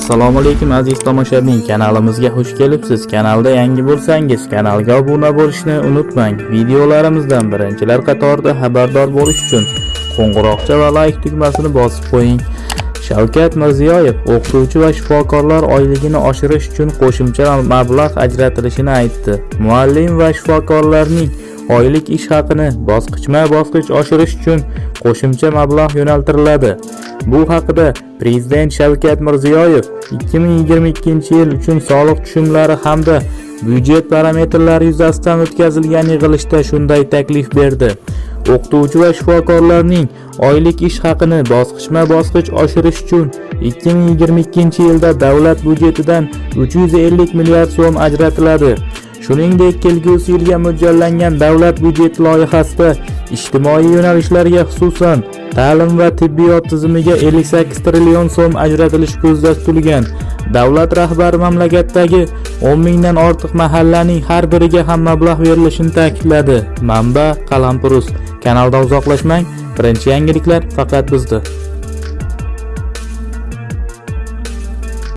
assalomu alaykum aziz tomoshabin. Kanalimizga xush kelibsiz. Kanalda yangi bo'lsangiz kanalga obuna bo'lishni unutmang. Videolarimizdan birinchilar qatorida xabardor bo'lish uchun qo'ng'iroqcha va layk tugmasini bosib qo'ying. Shavkat mirziyoyev o'qituvchi va shifokorlar oyligini oshirish uchun qo'shimcha mablag' ajratilishini aytdi. Muallim va shifokorlarning oylik ish haqini bosqichma bosqich oshirish uchun qo'shimcha mablag' yo'naltiriladi. Bu haqida prezident shavkat mirziyoyev 2022 yil uchun soliq tushumlari hamda byudjet parametrlari yuzasidan o'tkazilgan yig'ilishda shunday taklif berdi. O'qituvchi va shifokorlarning oylik ish haqini bosqichma bosqich oshirish uchun 2022 yilda davlat byudjetidan 350 milliard so'm ajratiladi. Shuningdek kelgusi yilga mo'ljallangan davlat byudjeti loyihasida ijtimoiy yo'nalishlarga xususan ta'lim va tibbiyot tizimiga 58 trillion so'm ajratilishi ko'zda tutilgan davlat rahbari mamlakatdagi 10 mingdan ortiq mahallaning har biriga ham mablag' berilishini ta'kidladi. Manba qalampurus kanaldan uzoqlashmang birinchi yangiliklar faqat bizda.